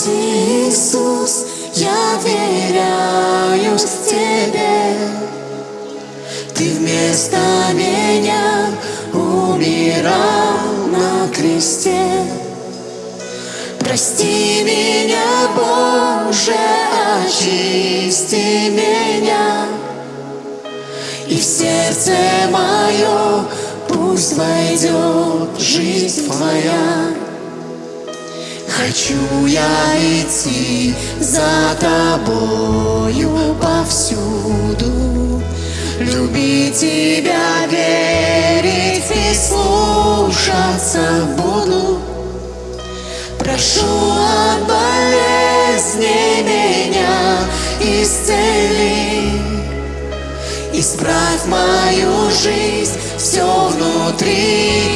Господь Иисус, я веряюсь Тебе. Ты вместо меня умирал на кресте. Прости меня, Боже, очисти меня. И в сердце мое пусть войдет жизнь Твоя. Хочу я идти за Тобою повсюду, Любить Тебя, верить и слушаться буду. Прошу от болезни меня исцели, Исправь мою жизнь, все внутри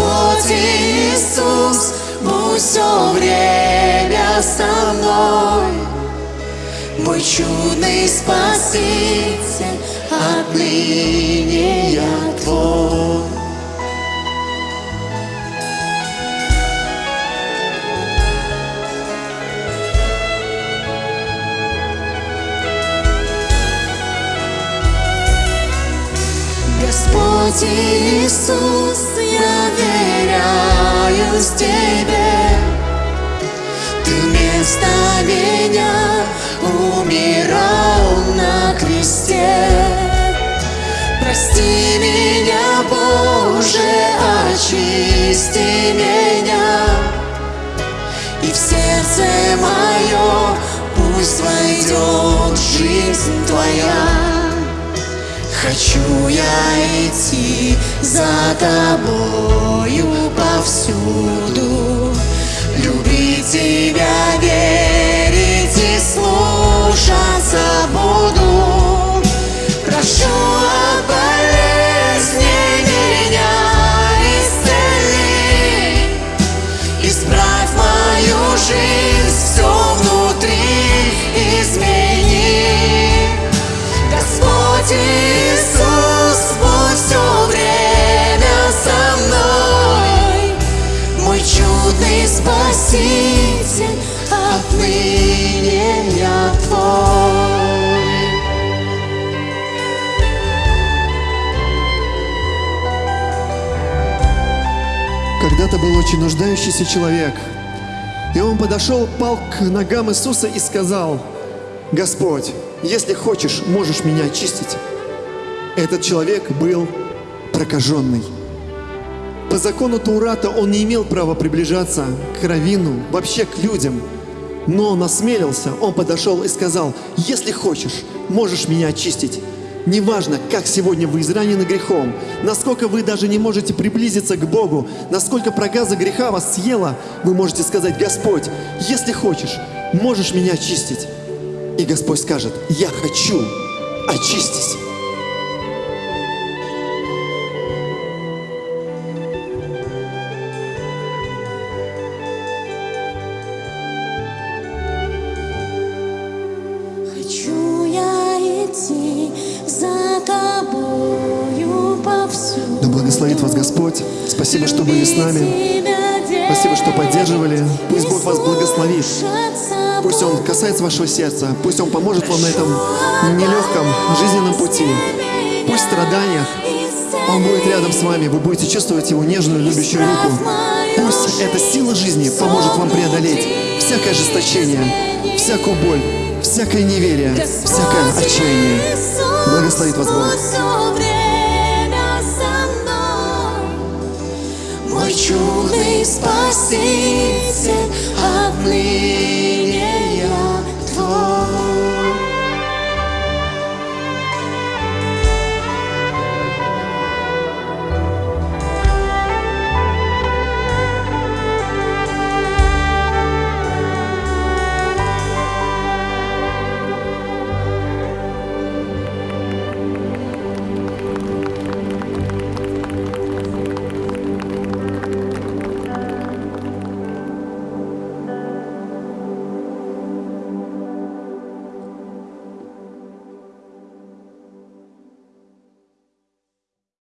Господь Иисус, будь все время со мной. Мой чудный Спаситель, отныне я Твой. Господь Иисус, я веряюсь Тебе. Ты вместо меня умирал на кресте. Прости меня, Боже, очисти меня. И в сердце мое пусть войдет жизнь Твоя. Хочу я идти за тобою повсюду, Спаситель, отныне я Твой. Когда-то был очень нуждающийся человек. И он подошел, пал к ногам Иисуса и сказал, «Господь, если хочешь, можешь меня очистить». Этот человек был прокаженный. По закону Таурата он не имел права приближаться к раввину, вообще к людям. Но он осмелился, он подошел и сказал, «Если хочешь, можешь меня очистить». Неважно, как сегодня вы изранены грехом, насколько вы даже не можете приблизиться к Богу, насколько проказа греха вас съела, вы можете сказать, Господь, если хочешь, можешь меня очистить. И Господь скажет, я хочу, очистись. Благословит вас Господь. Спасибо, что были с нами. Спасибо, что поддерживали. Пусть Бог вас благословит. Пусть Он касается вашего сердца. Пусть Он поможет вам на этом нелегком жизненном пути. Пусть в страданиях Он будет рядом с вами. Вы будете чувствовать Его нежную, любящую руку. Пусть эта сила жизни поможет вам преодолеть всякое ожесточение, всякую боль, всякое неверие, всякое отчаяние. Благословит вас Бог. Мой чудный Спаситель, отныне